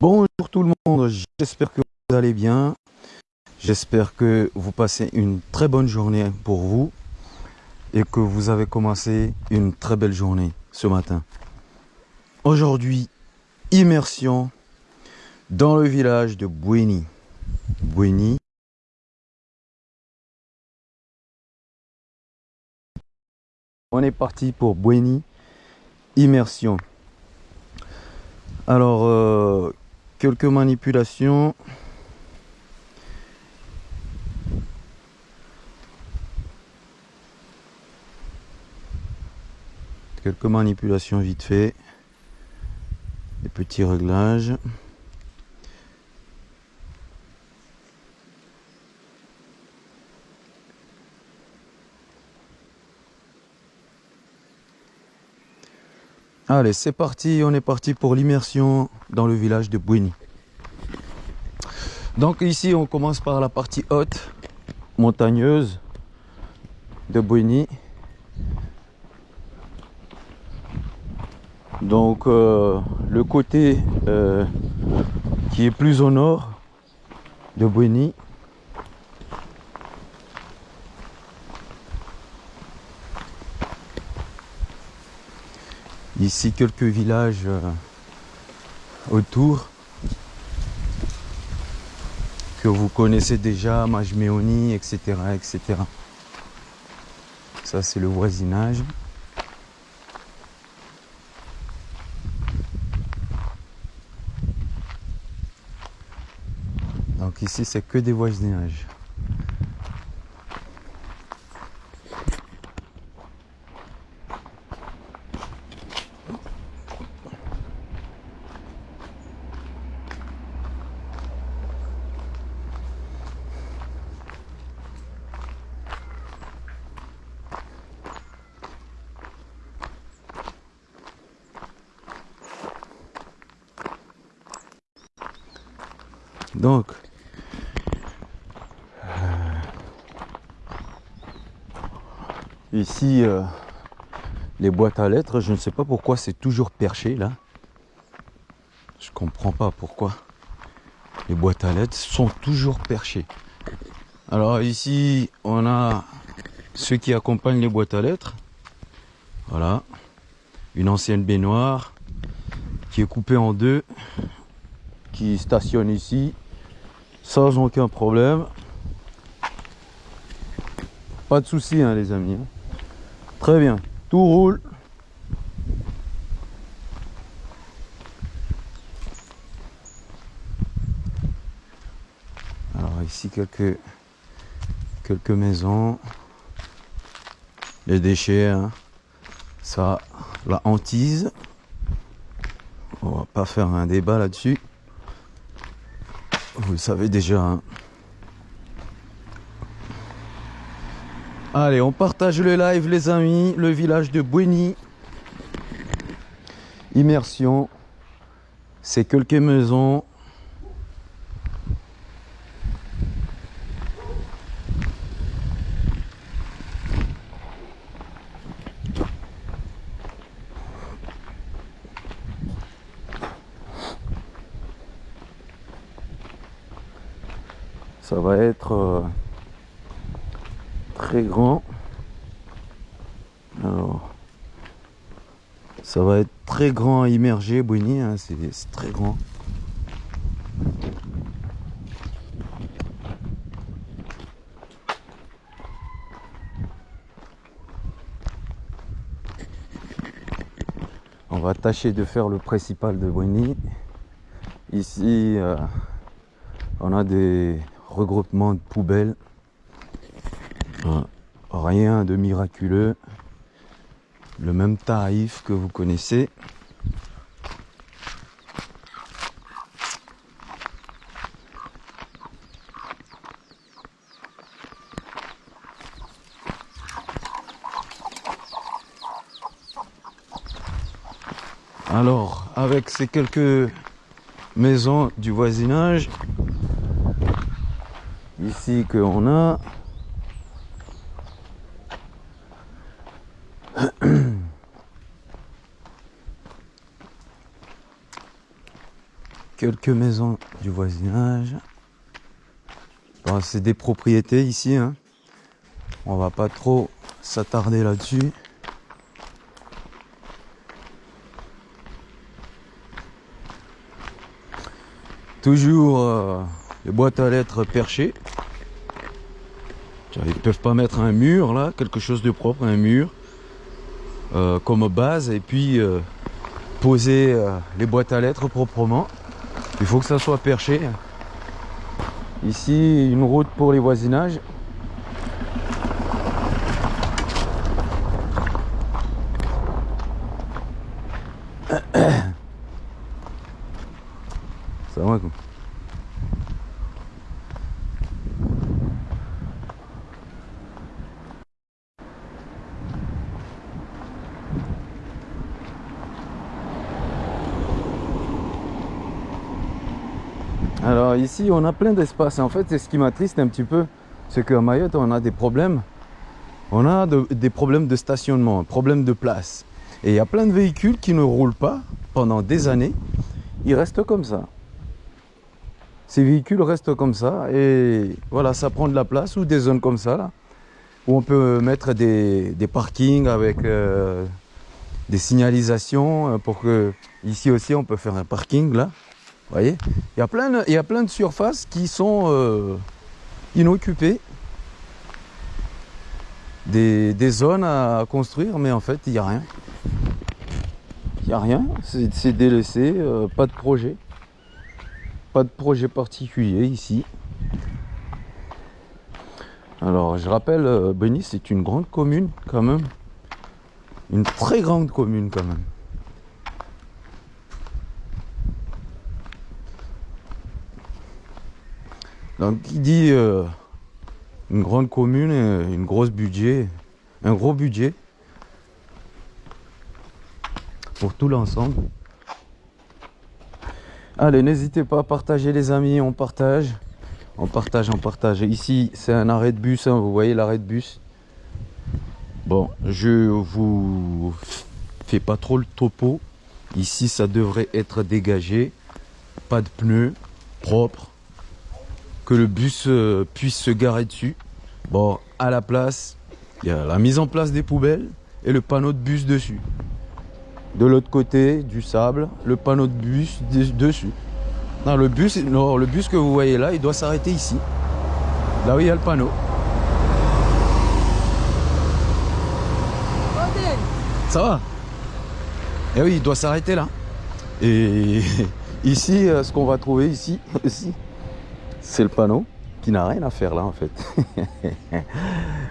Bonjour tout le monde, j'espère que vous allez bien. J'espère que vous passez une très bonne journée pour vous et que vous avez commencé une très belle journée ce matin. Aujourd'hui, immersion dans le village de Bouéni. Bouéni. On est parti pour Bouéni, immersion. Alors, euh, quelques manipulations. Quelques manipulations vite fait. Des petits réglages. Allez, c'est parti, on est parti pour l'immersion dans le village de Bouini. Donc ici, on commence par la partie haute, montagneuse de Bouini. Donc euh, le côté euh, qui est plus au nord de Bouini Ici, quelques villages euh, autour que vous connaissez déjà, Majmeoni, etc., etc. Ça, c'est le voisinage. Donc ici, c'est que des voisinages. Donc, euh, ici, euh, les boîtes à lettres, je ne sais pas pourquoi c'est toujours perché là. Je comprends pas pourquoi les boîtes à lettres sont toujours perchées. Alors ici, on a ceux qui accompagnent les boîtes à lettres. Voilà, une ancienne baignoire qui est coupée en deux, qui stationne ici sans aucun problème. Pas de souci, hein, les amis. Très bien, tout roule. Alors ici quelques quelques maisons, les déchets, hein. ça, la hantise. On va pas faire un débat là-dessus. Vous le savez déjà. Hein. Allez, on partage le live, les amis. Le village de Bouéni. Immersion. C'est quelques maisons. ça va être euh, très grand. Alors ça va être très grand à immerger Bouigny hein, c'est très grand. On va tâcher de faire le principal de Bouigny. Ici euh, on a des regroupement de poubelles. Rien de miraculeux. Le même tarif que vous connaissez. Alors, avec ces quelques maisons du voisinage, ici qu'on a quelques maisons du voisinage. Bon, c'est des propriétés ici. Hein. On va pas trop s'attarder là-dessus. Toujours euh, les boîtes à lettres perchées. Ils peuvent pas mettre un mur là, quelque chose de propre, un mur euh, comme base et puis euh, poser les boîtes à lettres proprement. Il faut que ça soit perché. Ici, une route pour les voisinages. Alors ici, on a plein d'espace. En fait, ce qui m'attriste un petit peu, c'est qu'à Mayotte, on a des problèmes. On a des problèmes de stationnement, problèmes de place. Et il y a plein de véhicules qui ne roulent pas pendant des années. Ils restent comme ça. Ces véhicules restent comme ça et voilà, ça prend de la place ou des zones comme ça là, où on peut mettre des, parkings avec euh, des signalisations euh, pour que ici aussi on peut faire un parking là voyez il y, a plein de, il y a plein de surfaces qui sont euh, inoccupées. Des, zones à construire, mais en fait, il n'y a rien. Il n'y a rien, c'est délaissé, euh, pas de projet. Pas de projet particulier ici. Alors, je rappelle, euh, Benny, c'est une grande commune quand même. Une très grande commune quand même. Donc il dit euh, une grande commune, une grosse budget, un gros budget pour tout l'ensemble. Allez, n'hésitez pas à partager les amis, on partage. On partage, on partage. Ici, c'est un arrêt de bus, hein, vous voyez l'arrêt de bus. Bon, je vous fais pas trop le topo. Ici, ça devrait être dégagé. Pas de pneus, propre que le bus euh, puisse se garer dessus. Bon, à la place, il y a la mise en place des poubelles et le panneau de bus dessus. De l'autre côté, du sable, le panneau de bus dessus. Non, le bus, le bus que vous voyez là, il doit s'arrêter ici. Là où il y a le panneau. Ça va? Eh oui, il doit s'arrêter là. Et ici, euh, ce qu'on va trouver ici, ici, c'est le panneau qui n'a rien à faire là en fait.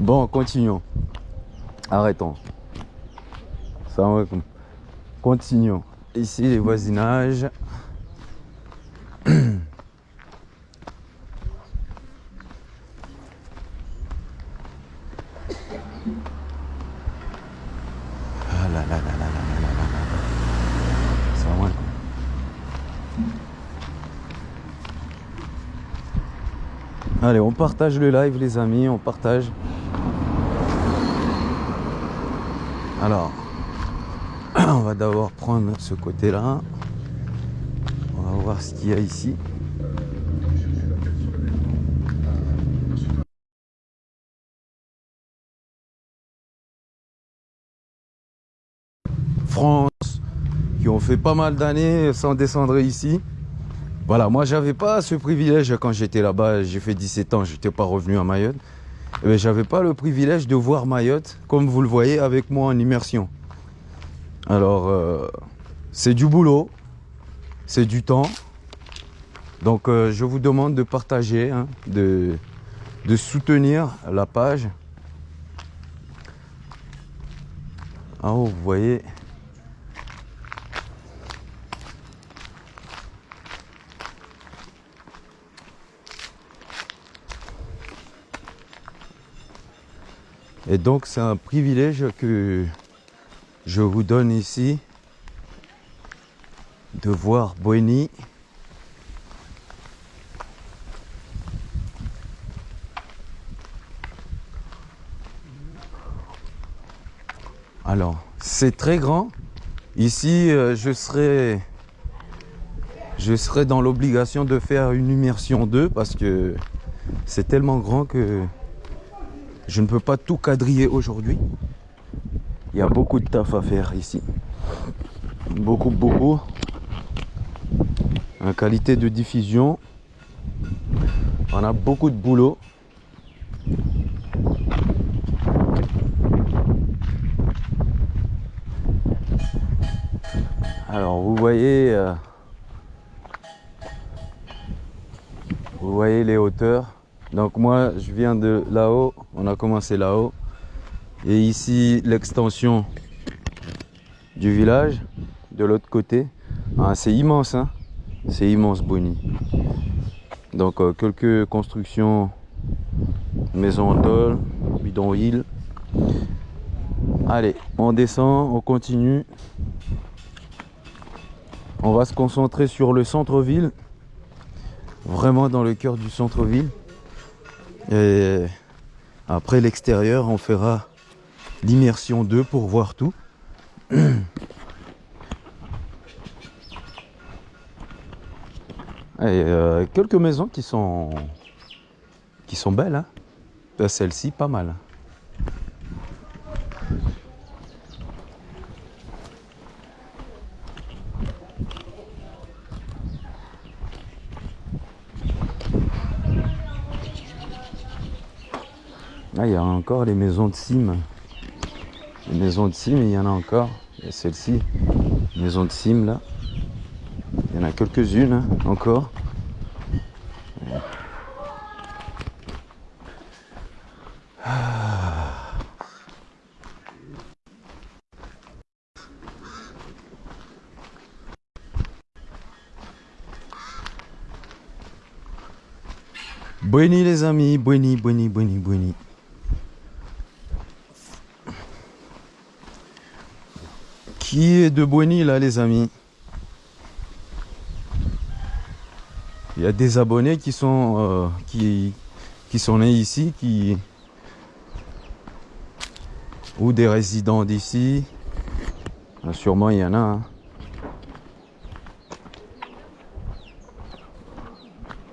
bon, continuons. Arrêtons. Ça Continuons. Ici, les voisinages. Allez, on partage le live les amis, on partage. Alors, on va d'abord prendre ce côté-là. On va voir ce qu'il y a ici. France, qui ont fait pas mal d'années sans descendre ici. Voilà, moi j'avais pas ce privilège quand j'étais là-bas, j'ai fait 17 ans, j'étais pas revenu à Mayotte. Eh j'avais pas le privilège de voir Mayotte, comme vous le voyez avec moi en immersion. Alors, euh, c'est du boulot, c'est du temps. Donc, euh, je vous demande de partager, hein, de, de soutenir la page. Ah, vous voyez, Et donc c'est un privilège que je vous donne ici de voir Boigny Alors, c'est très grand. Ici, euh, je serai je serai dans l'obligation de faire une immersion 2 parce que c'est tellement grand que je ne peux pas tout quadriller aujourd'hui. Il y a beaucoup de taf à faire ici. Beaucoup, beaucoup. En qualité de diffusion, on a beaucoup de boulot. Alors vous voyez, euh, vous voyez les hauteurs. Donc moi je viens de là-haut, on a commencé là-haut. Et ici l'extension du village, de l'autre côté. Ah, c'est immense, hein c'est immense Bonny. Donc euh, quelques constructions, maisons en tôle, bidonville. Allez, on descend, on continue. On va se concentrer sur le centre-ville. Vraiment dans le cœur du centre-ville. Et après l'extérieur, on fera l'immersion 2 pour voir tout. Et euh, quelques maisons qui sont qui sont belles. Hein. Euh, celle-ci, pas mal. Les maisons de cime. Les maisons de cime, il y en a encore. Il celle-ci, maison de cime là. Il y en a quelques-unes hein, encore. Bueni les amis, bueni, bueni, bueni, bueni. Qui est de Bueni là les amis? Il y a des abonnés qui sont euh, qui, sont nés ici, qui ou des résidents d'ici. Ah, sûrement il y en a. Hein.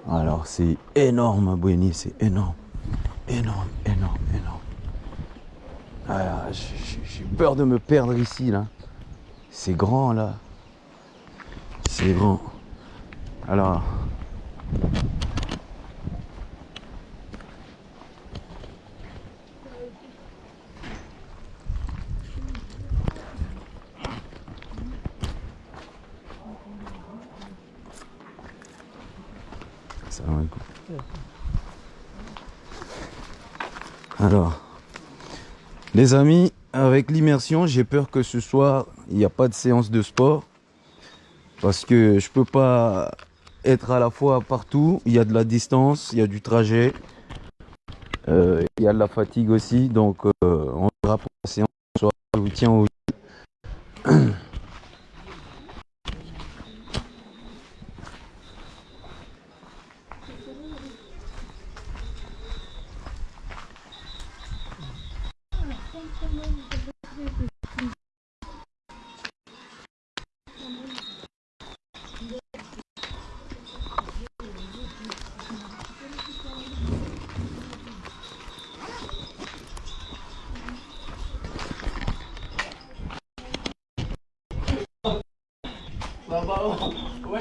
Alors c'est énorme Bueni, c'est énorme. Énorme, énorme, énorme. Ah, J'ai peur de me perdre ici là. C'est grand là. C'est grand. Alors. Alors, les amis, avec l'immersion, j'ai peur que ce soir, il n'y a pas de séance de sport. Parce que je peux pas être à la fois partout. Il y a de la distance, il y a du trajet. Euh, il y a de la fatigue aussi. Donc, euh, on verra pour la séance. Je vous tiens au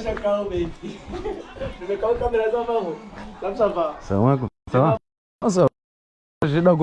Ça va, baby quand caméra ça va Comme ça va Ça va Ça va. J'ai la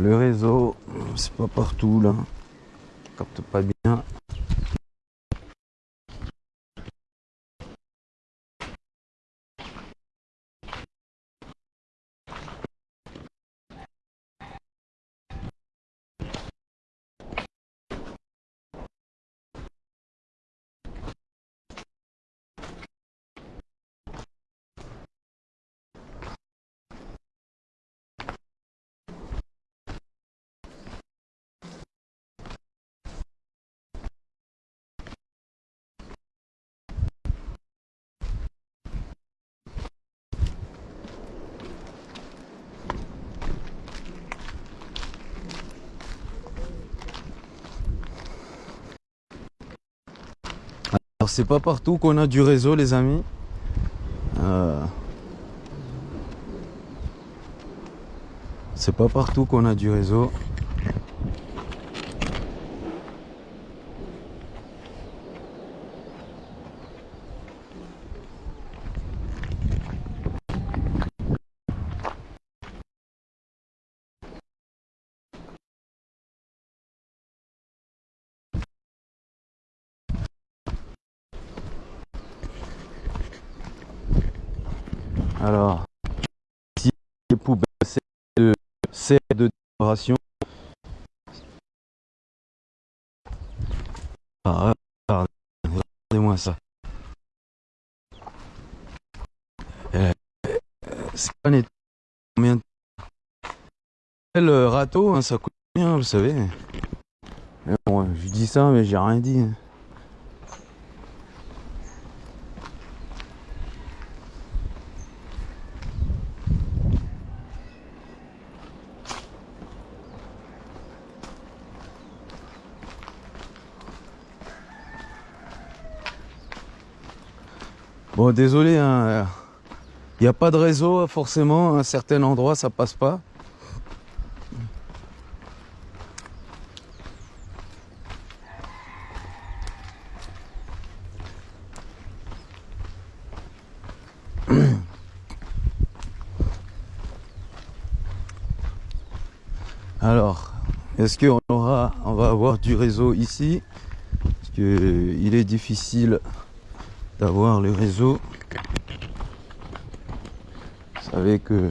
Le réseau, c'est pas partout là. Capte pas bien. Alors c'est pas partout qu'on a du réseau les amis. Euh, C'est pas partout qu'on a du réseau. Alors, ici, les poubelles, c'est de de décoration. Ah, regardez- Regardez-moi ça. Euh, C'est pas net. Combien de- Le râteau, hein, ça coûte bien, vous savez? Bon, je dis ça, mais j'ai rien dit. hein. Bon, désolé, il n'y a pas de réseau forcément. À un certain endroit, ça passe pas. Alors, est-ce qu'on aura, on va avoir du réseau ici? Parce que il est difficile d'avoir le réseau. Vous savez que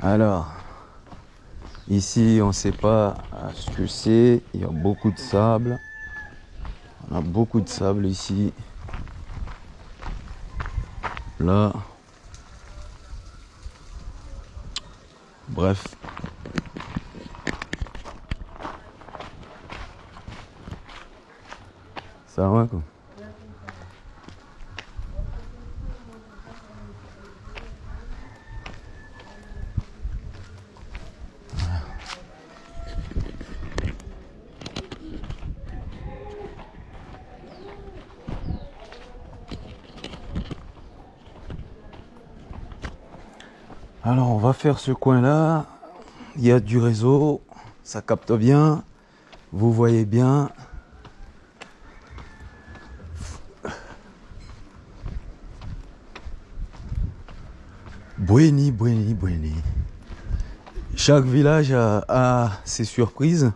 alors ici on sait pas ce que c'est. Il y a beaucoup de sable. On a beaucoup de sable ici. Là. Bref. Ça va quoi. Alors on va faire ce coin là. Il y a du réseau, ça capte bien. Vous voyez bien. Bueni, bueni, bueni. Chaque village a, a ses surprises.